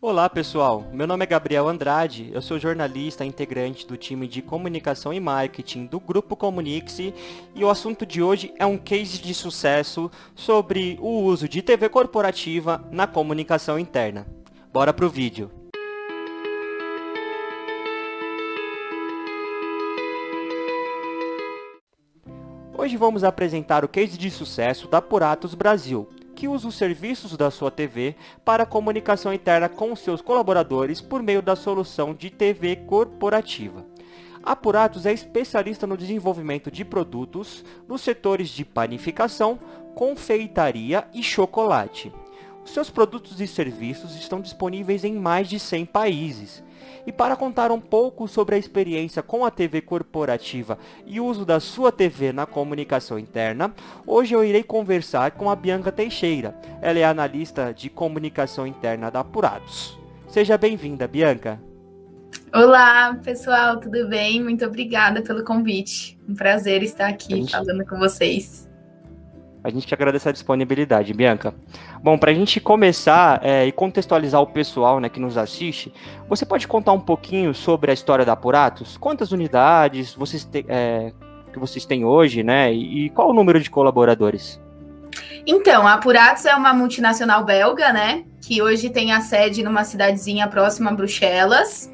Olá pessoal, meu nome é Gabriel Andrade, eu sou jornalista integrante do time de comunicação e marketing do Grupo Comunix e o assunto de hoje é um case de sucesso sobre o uso de TV corporativa na comunicação interna. Bora pro vídeo! Hoje vamos apresentar o case de sucesso da Puratos Brasil, que usa os serviços da sua TV para comunicação interna com seus colaboradores por meio da solução de TV corporativa. A Puratos é especialista no desenvolvimento de produtos nos setores de panificação, confeitaria e chocolate. Seus produtos e serviços estão disponíveis em mais de 100 países. E para contar um pouco sobre a experiência com a TV corporativa e o uso da sua TV na comunicação interna, hoje eu irei conversar com a Bianca Teixeira. Ela é analista de comunicação interna da Apurados. Seja bem-vinda, Bianca. Olá, pessoal, tudo bem? Muito obrigada pelo convite. Um prazer estar aqui gente... falando com vocês. A gente agradece a disponibilidade, Bianca. Bom, para a gente começar é, e contextualizar o pessoal né, que nos assiste, você pode contar um pouquinho sobre a história da Apuratos? Quantas unidades vocês te, é, que vocês têm hoje, né? E, qual o número de colaboradores? Então, a Apuratos é uma multinacional belga, né? Que hoje tem a sede numa cidadezinha próxima a Bruxelas.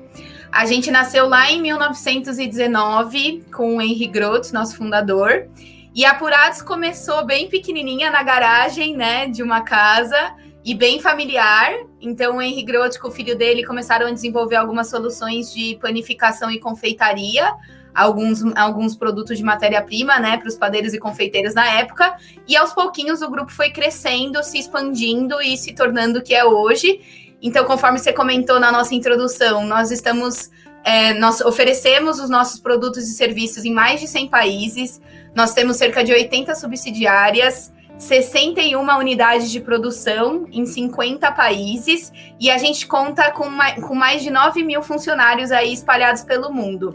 A gente nasceu lá em 1919 com o Henri Groth, nosso fundador. E Apurados começou bem pequenininha na garagem, né, de uma casa e bem familiar. Então, o Henri Groth com o filho dele começaram a desenvolver algumas soluções de panificação e confeitaria, alguns, alguns produtos de matéria-prima, né, para os padeiros e confeiteiros na época. E aos pouquinhos o grupo foi crescendo, se expandindo e se tornando o que é hoje. Então, conforme você comentou na nossa introdução, nós estamos é, nós oferecemos os nossos produtos e serviços em mais de 100 países. Nós temos cerca de 80 subsidiárias, 61 unidades de produção em 50 países e a gente conta com mais, com mais de 9 mil funcionários aí espalhados pelo mundo.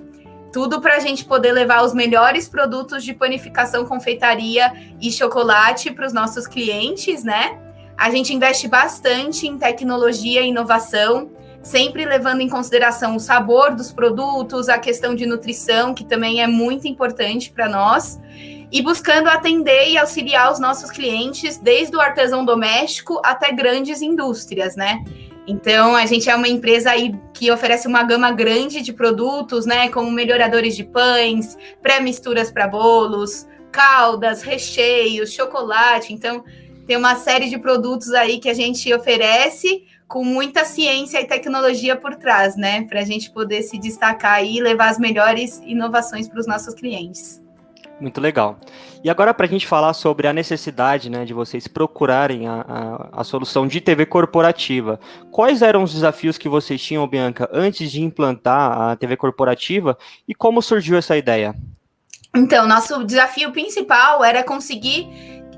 Tudo para a gente poder levar os melhores produtos de panificação, confeitaria e chocolate para os nossos clientes, né? A gente investe bastante em tecnologia e inovação sempre levando em consideração o sabor dos produtos, a questão de nutrição, que também é muito importante para nós, e buscando atender e auxiliar os nossos clientes, desde o artesão doméstico até grandes indústrias, né? Então, a gente é uma empresa aí que oferece uma gama grande de produtos, né? Como melhoradores de pães, pré-misturas para bolos, caldas, recheios, chocolate. Então, tem uma série de produtos aí que a gente oferece com muita ciência e tecnologia por trás, né? Para a gente poder se destacar e levar as melhores inovações para os nossos clientes. Muito legal. E agora, para a gente falar sobre a necessidade né, de vocês procurarem a, a, a, solução de TV corporativa, quais eram os desafios que vocês tinham, Bianca, antes de implantar a TV corporativa e como surgiu essa ideia? Então, nosso desafio principal era conseguir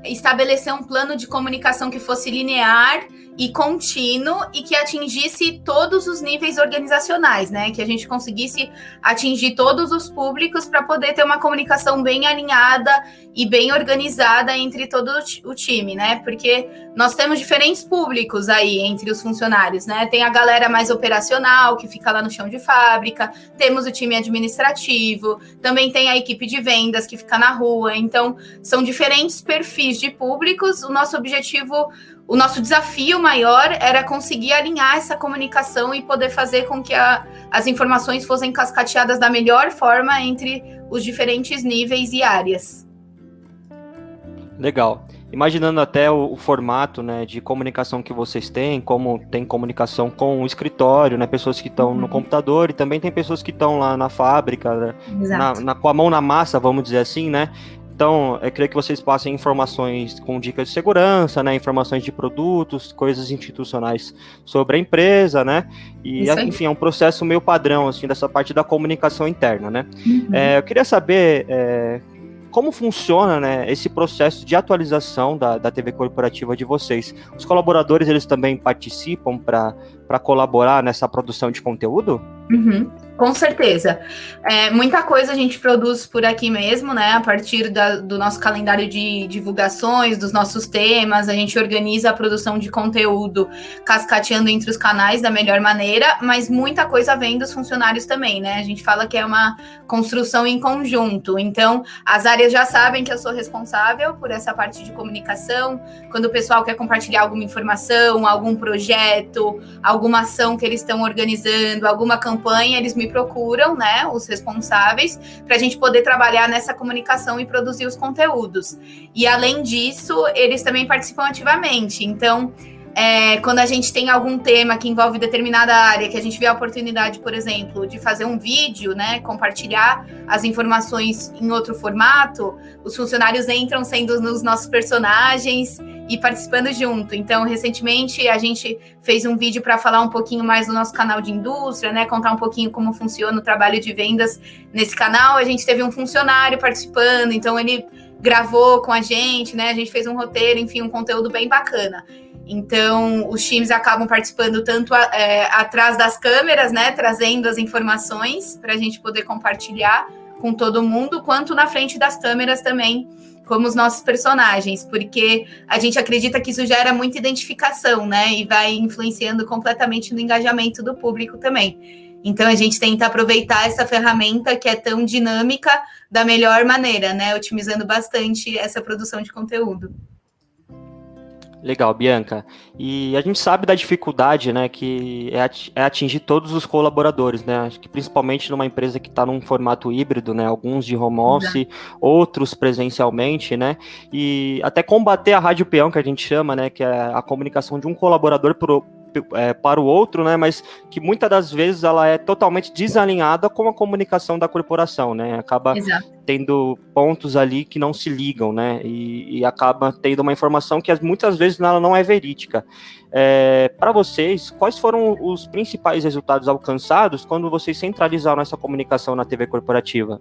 estabelecer um plano de comunicação que fosse linear e contínuo e que atingisse todos os níveis organizacionais, né? Que a gente conseguisse atingir todos os públicos para poder ter uma comunicação bem alinhada e bem organizada entre todo o time, né? Porque nós temos diferentes públicos aí entre os funcionários, né? Tem a galera mais operacional que fica lá no chão de fábrica, temos o time administrativo, também tem a equipe de vendas que fica na rua. Então, são diferentes perfis de públicos. O nosso objetivo o nosso desafio maior era conseguir alinhar essa comunicação e poder fazer com que a, as informações fossem cascateadas da melhor forma entre os diferentes níveis e áreas. Legal. Imaginando até o, o, formato né, de comunicação que vocês têm, como tem comunicação com o escritório, né, pessoas que estão uhum. no computador e também tem pessoas que estão lá na fábrica, né, na, na, com a mão na massa, vamos dizer assim, né? Então, eu queria que vocês passem informações com dicas de segurança, né, informações de produtos, coisas institucionais sobre a empresa, né, e enfim, é um processo meio padrão, assim, dessa parte da comunicação interna, né. Uhum. É, eu queria saber é, como funciona né, esse processo de atualização da, da TV corporativa de vocês? Os colaboradores, eles também participam para para colaborar nessa produção de conteúdo? Uhum. Com certeza. É, muita coisa a gente produz por aqui mesmo, né? A partir da, do nosso calendário de divulgações, dos nossos temas, a gente organiza a produção de conteúdo cascateando entre os canais da melhor maneira, mas muita coisa vem dos funcionários também, né? A gente fala que é uma construção em conjunto. Então, as áreas já sabem que eu sou responsável por essa parte de comunicação. Quando o pessoal quer compartilhar alguma informação, algum projeto, alguma ação que eles estão organizando, alguma campanha, eles me procuram, né, os responsáveis, para a gente poder trabalhar nessa comunicação e produzir os conteúdos. E além disso, eles também participam ativamente. Então, é, quando a gente tem algum tema que envolve determinada área, que a gente vê a oportunidade, por exemplo, de fazer um vídeo, né, compartilhar as informações em outro formato, os funcionários entram sendo os nossos personagens e participando junto. Então, recentemente a gente fez um vídeo para falar um pouquinho mais do nosso canal de indústria, né, contar um pouquinho como funciona o trabalho de vendas nesse canal. A gente teve um funcionário participando, então ele gravou com a gente, né? A gente fez um roteiro, enfim, um conteúdo bem bacana. Então, os times acabam participando tanto é, atrás das câmeras, né, trazendo as informações para a gente poder compartilhar com todo mundo, quanto na frente das câmeras também, como os nossos personagens, porque a gente acredita que isso gera muita identificação, né, e vai influenciando completamente no engajamento do público também. Então, a gente tenta aproveitar essa ferramenta que é tão dinâmica da melhor maneira, né, otimizando bastante essa produção de conteúdo. Legal, Bianca. E a gente sabe da dificuldade, né, que é, é atingir todos os colaboradores, né? Acho que principalmente numa empresa que está num formato híbrido, né? Alguns de home office, outros presencialmente, né? E até combater a rádio peão, que a gente chama, né? Que é a comunicação de um colaborador por, é, para o outro, né? Mas que muitas das vezes ela é totalmente desalinhada com a comunicação da corporação, né? Acaba Exato. tendo pontos ali que não se ligam, né? E, e acaba tendo uma informação que muitas vezes ela não é verídica. É, para vocês, quais foram os principais resultados alcançados quando vocês centralizaram essa comunicação na TV corporativa?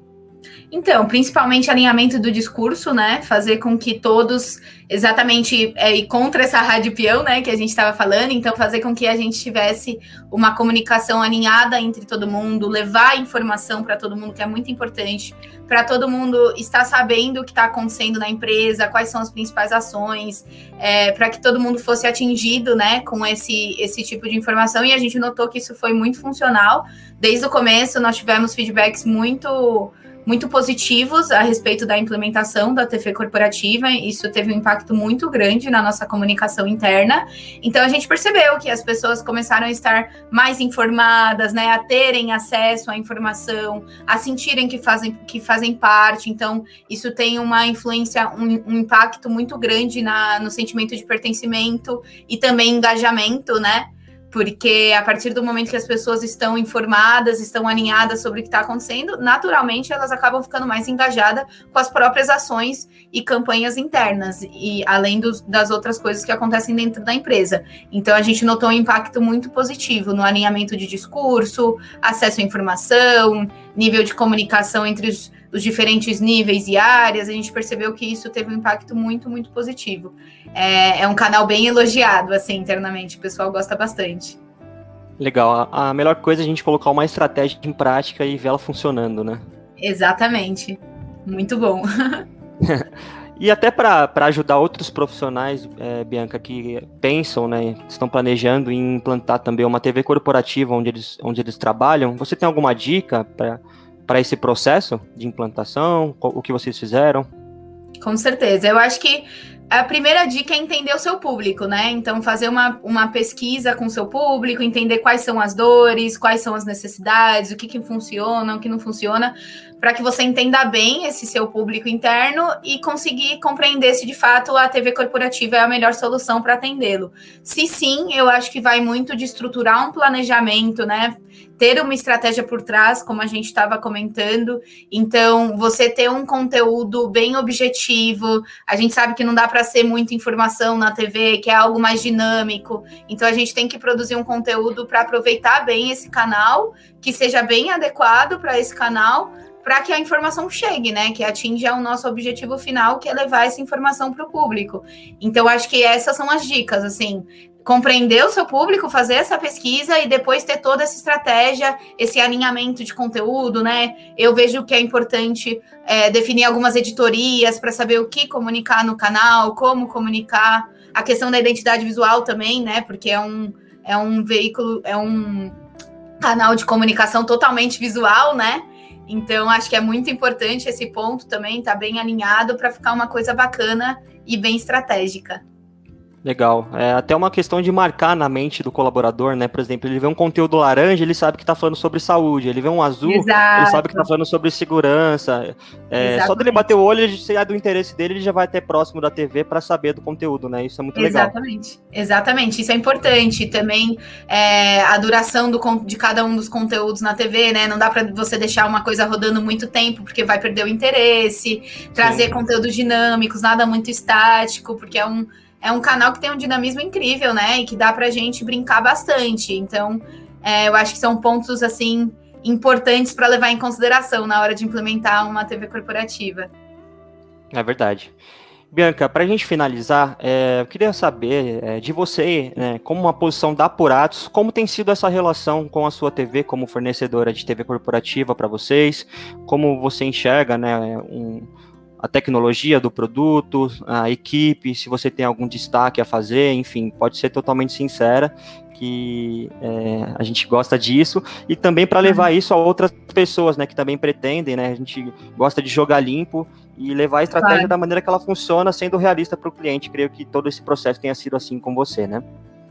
Então, principalmente alinhamento do discurso, né? Fazer com que todos, exatamente, é, e contra essa rádio peão, né, que a gente estava falando, então fazer com que a gente tivesse uma comunicação alinhada entre todo mundo, levar informação para todo mundo, que é muito importante, para todo mundo estar sabendo o que está acontecendo na empresa, quais são as principais ações, é, para que todo mundo fosse atingido, né, com esse, esse tipo de informação, e a gente notou que isso foi muito funcional. Desde o começo, nós tivemos feedbacks muito muito positivos a respeito da implementação da TV corporativa. Isso teve um impacto muito grande na nossa comunicação interna. Então a gente percebeu que as pessoas começaram a estar mais informadas, né, a terem acesso à informação, a sentirem que fazem que fazem parte. Então isso tem uma influência, um, um impacto muito grande na, no sentimento de pertencimento e também engajamento, né? Porque a partir do momento que as pessoas estão informadas, estão alinhadas sobre o que está acontecendo, naturalmente elas acabam ficando mais engajadas com as próprias ações e campanhas internas, e além dos, das outras coisas que acontecem dentro da empresa. Então a gente notou um impacto muito positivo no alinhamento de discurso, acesso à informação, nível de comunicação entre os os diferentes níveis e áreas, a gente percebeu que isso teve um impacto muito, muito positivo. É, é um canal bem elogiado, assim, internamente, o pessoal gosta bastante. Legal, a melhor coisa é a gente colocar uma estratégia em prática e ver ela funcionando, né? Exatamente, muito bom. E até para ajudar outros profissionais, é, Bianca, que pensam, né, estão planejando em implantar também uma TV corporativa onde eles, onde eles trabalham, você tem alguma dica para para esse processo de implantação? O que vocês fizeram? Com certeza. Eu acho que a primeira dica é entender o seu público, né? Então, fazer uma, uma pesquisa com o seu público, entender quais são as dores, quais são as necessidades, o que, que funciona, o que não funciona, para que você entenda bem esse seu público interno e conseguir compreender se de fato a TV corporativa é a melhor solução para atendê-lo. Se sim, eu acho que vai muito de estruturar um planejamento, né? Ter uma estratégia por trás, como a gente estava comentando. Então, você ter um conteúdo bem objetivo. A gente sabe que não dá para ser muita informação na TV, que é algo mais dinâmico. Então, a gente tem que produzir um conteúdo para aproveitar bem esse canal, que seja bem adequado para esse canal, para que a informação chegue, né? Que atinja o nosso objetivo final, que é levar essa informação para o público. Então, acho que essas são as dicas, assim, compreender o seu público, fazer essa pesquisa e depois ter toda essa estratégia, esse alinhamento de conteúdo, né? Eu vejo que é importante é, definir algumas editorias para saber o que comunicar no canal, como comunicar, a questão da identidade visual também, né? Porque é um, é um veículo, é um canal de comunicação totalmente visual, né? Então, acho que é muito importante esse ponto também, tá bem alinhado para ficar uma coisa bacana e bem estratégica. Legal. É até uma questão de marcar na mente do colaborador, né? Por exemplo, ele vê um conteúdo laranja, ele sabe que está falando sobre saúde. Ele vê um azul, Exato. ele sabe que está falando sobre segurança. É, só dele bater o olho, se é do interesse dele, ele já vai até próximo da TV para saber do conteúdo, né? Isso é muito legal. Exatamente. Exatamente. Isso é importante. Também é, a duração do, de cada um dos conteúdos na TV, né? Não dá para você deixar uma coisa rodando muito tempo, porque vai perder o interesse. Trazer Sim. conteúdos dinâmicos, nada muito estático, porque é um é um canal que tem um dinamismo incrível, né? E que dá pra gente brincar bastante. Então, é, eu acho que são pontos, assim, importantes para levar em consideração na hora de implementar uma TV corporativa. É verdade. Bianca, para a gente finalizar, é, eu queria saber é, de você, né, como uma posição da Apuratos, como tem sido essa relação com a sua TV como fornecedora de TV corporativa para vocês, como você enxerga né, um, a tecnologia do produto, a equipe, se você tem algum destaque a fazer, enfim, pode ser totalmente sincera que é, a gente gosta disso e também para levar uhum. isso a outras pessoas, né, que também pretendem, né, a gente gosta de jogar limpo e levar a estratégia claro. da maneira que ela funciona, sendo realista para o cliente. Creio que todo esse processo tenha sido assim com você, né?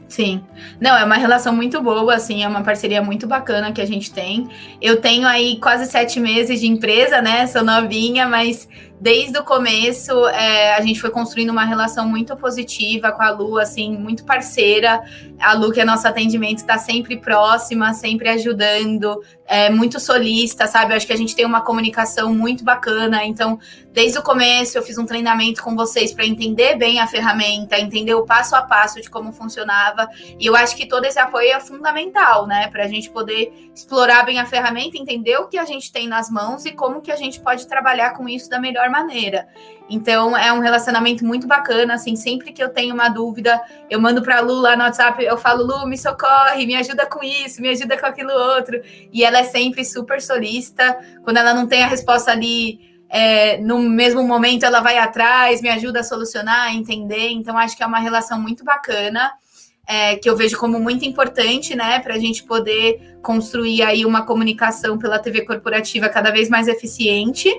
Sim. Não, é uma relação muito boa, assim, é uma parceria muito bacana que a gente tem. Eu tenho aí quase sete meses de empresa, né? Sou novinha, mas desde o começo, é, a gente foi construindo uma relação muito positiva com a Lu, assim, muito parceira. A Lu, que é nosso atendimento, está sempre próxima, sempre ajudando, é muito solista, sabe? Acho que a gente tem uma comunicação muito bacana. Então, desde o começo, eu fiz um treinamento com vocês para entender bem a ferramenta, entender o passo a passo de como funcionava. E eu acho que todo esse apoio é fundamental, né? Para a gente poder explorar bem a ferramenta, entender o que a gente tem nas mãos e como que a gente pode trabalhar com isso da melhor maneira. Então é um relacionamento muito bacana, assim, sempre que eu tenho uma dúvida, eu mando para Lu lá no WhatsApp, eu falo, Lu, me socorre, me ajuda com isso, me ajuda com aquilo outro. E ela é sempre super solista. Quando ela não tem a resposta ali é, no mesmo momento, ela vai atrás, me ajuda a solucionar, a entender. Então, acho que é uma relação muito bacana. É, que eu vejo como muito importante, né, para a gente poder construir aí uma comunicação pela TV corporativa cada vez mais eficiente.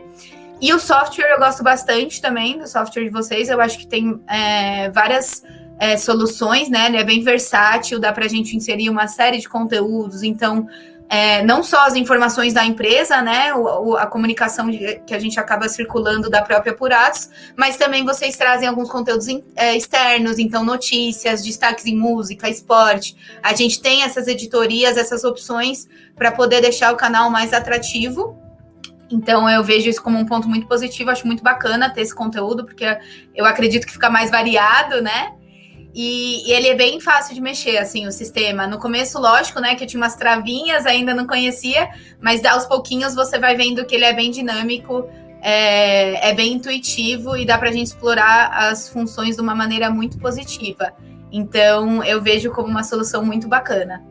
E o software eu gosto bastante também do software de vocês. Eu acho que tem é, várias é, soluções, né? Ele é bem versátil, dá para a gente inserir uma série de conteúdos. Então, é, não só as informações da empresa, né? O, o, a comunicação de, que a gente acaba circulando da própria Puratos, mas também vocês trazem alguns conteúdos in, é, externos, então notícias, destaques em música, esporte. A gente tem essas editorias, essas opções para poder deixar o canal mais atrativo então eu vejo isso como um ponto muito positivo, acho muito bacana ter esse conteúdo, porque eu acredito que fica mais variado, né? E, e, ele é bem fácil de mexer, assim, o sistema. No começo, lógico, né, que eu tinha umas travinhas, ainda não conhecia, mas aos pouquinhos você vai vendo que ele é bem dinâmico, é, é bem intuitivo e dá para a gente explorar as funções de uma maneira muito positiva. Então, eu vejo como uma solução muito bacana.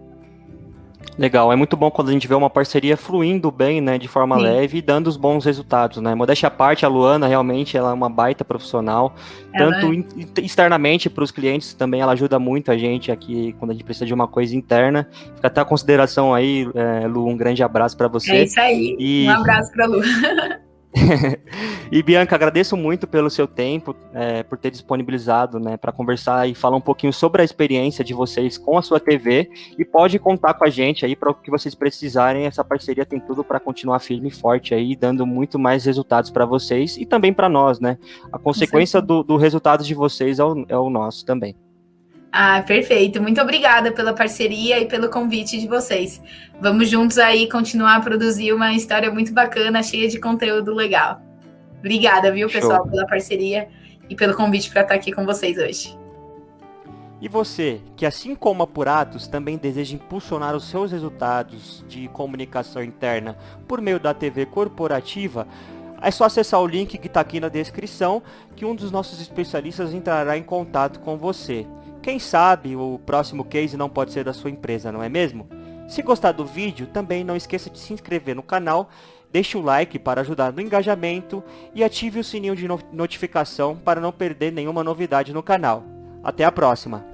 Legal, é muito bom quando a gente vê uma parceria fluindo bem, né, de forma Sim. leve e dando os bons resultados, né? Modéstia à parte, a Luana realmente ela é uma baita profissional, ela tanto é. externamente para os clientes também, ela ajuda muito a gente aqui quando a gente precisa de uma coisa interna. Fica até a consideração aí, é, Lu, um grande abraço para você. É isso aí, e... um abraço para Lu. e Bianca, agradeço muito pelo seu tempo, é, por ter disponibilizado né, para conversar e falar um pouquinho sobre a experiência de vocês com a sua TV e pode contar com a gente aí para o que vocês precisarem. Essa parceria tem tudo para continuar firme e forte aí, dando muito mais resultados para vocês e também para nós, né? A consequência do, do resultado de vocês é o, é o nosso também. Ah, perfeito. Muito obrigada pela parceria e pelo convite de vocês. Vamos juntos aí continuar a produzir uma história muito bacana, cheia de conteúdo legal. Obrigada, viu, pessoal, Show. pela parceria e pelo convite para estar aqui com vocês hoje. E você, que assim como a Puratos, também deseja impulsionar os seus resultados de comunicação interna por meio da TV corporativa, é só acessar o link que está aqui na descrição que um dos nossos especialistas entrará em contato com você. Quem sabe o próximo case não pode ser da sua empresa, não é mesmo? Se gostar do vídeo, também não esqueça de se inscrever no canal, deixe o like para ajudar no engajamento e ative o sininho de notificação para não perder nenhuma novidade no canal. Até a próxima!